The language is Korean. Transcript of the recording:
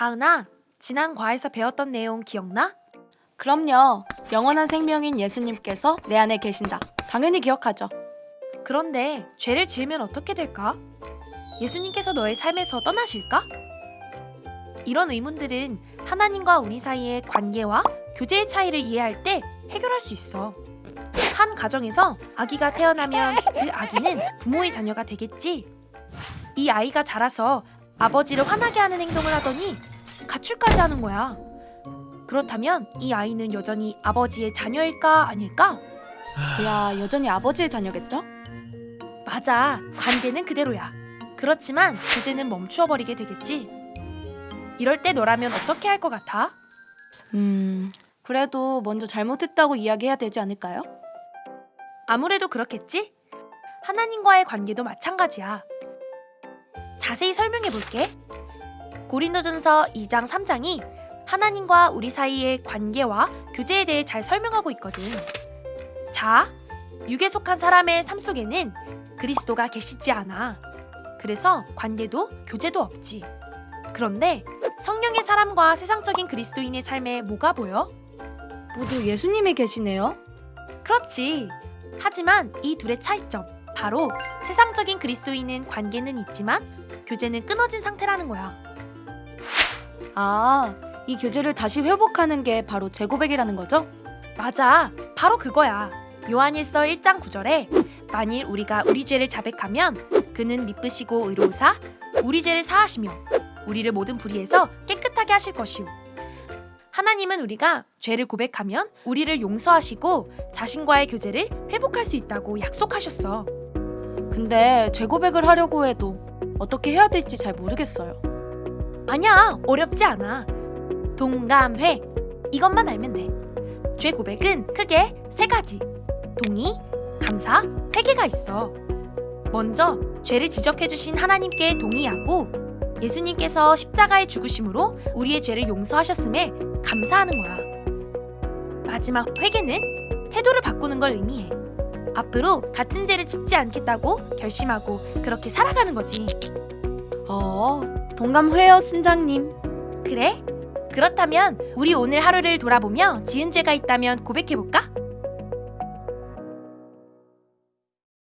아은아, 지난 과에서 배웠던 내용 기억나? 그럼요. 영원한 생명인 예수님께서 내 안에 계신다. 당연히 기억하죠. 그런데 죄를 지으면 어떻게 될까? 예수님께서 너의 삶에서 떠나실까? 이런 의문들은 하나님과 우리 사이의 관계와 교제의 차이를 이해할 때 해결할 수 있어. 한 가정에서 아기가 태어나면 그 아기는 부모의 자녀가 되겠지. 이 아이가 자라서 아버지를 화나게 하는 행동을 하더니 가출까지 하는 거야. 그렇다면 이 아이는 여전히 아버지의 자녀일까 아닐까? 야 여전히 아버지의 자녀겠죠? 맞아. 관계는 그대로야. 그렇지만 교제는 멈추어 버리게 되겠지. 이럴 때 너라면 어떻게 할 것 같아? 음, 그래도 먼저 잘못했다고 이야기해야 되지 않을까요? 아무래도 그렇겠지? 하나님과의 관계도 마찬가지야. 자세히 설명해 볼게. 고린도전서 2장 3장이 하나님과 우리 사이의 관계와 교제에 대해 잘 설명하고 있거든. 자, 육에 속한 사람의 삶 속에는 그리스도가 계시지 않아. 그래서 관계도 교제도 없지. 그런데 성령의 사람과 세상적인 그리스도인의 삶에 뭐가 보여? 모두 예수님이 계시네요. 그렇지. 하지만 이 둘의 차이점 바로 세상적인 그리스도인은 관계는 있지만 교제는 끊어진 상태라는 거야. 아, 이 교제를 다시 회복하는 게 바로 재고백이라는 거죠? 맞아. 바로 그거야. 요한일서 1장 9절에 만일 우리가 우리 죄를 자백하면 그는 미쁘시고 의로우사 우리 죄를 사하시며 우리를 모든 불의에서 깨끗하게 하실 것이요. 하나님은 우리가 죄를 고백하면 우리를 용서하시고 자신과의 교제를 회복할 수 있다고 약속하셨어. 근데 재고백을 하려고 해도 어떻게 해야 될지 잘 모르겠어요. 아니야, 어렵지 않아. 동감회 이것만 알면 돼. 죄 고백은 크게 세 가지. 동의, 감사, 회개가 있어. 먼저 죄를 지적해 주신 하나님께 동의하고 예수님께서 십자가의 죽으심으로 우리의 죄를 용서하셨음에 감사하는 거야. 마지막 회개는 태도를 바꾸는 걸 의미해. 앞으로 같은 죄를 짓지 않겠다고 결심하고 그렇게 살아가는 거지. 어, 동감회요 순장님. 그래? 그렇다면 우리 오늘 하루를 돌아보며 지은 죄가 있다면 고백해볼까?